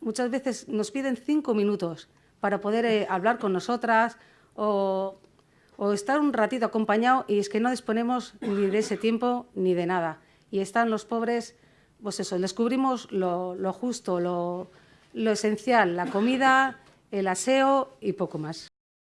muchas veces nos piden cinco minutos para poder eh, hablar con nosotras o, estar un ratito acompañado y es que no disponemos ni de ese tiempo ni de nada. Y están los pobres, pues eso, descubrimos lo, lo justo, lo, lo esencial, la comida, el aseo y poco más.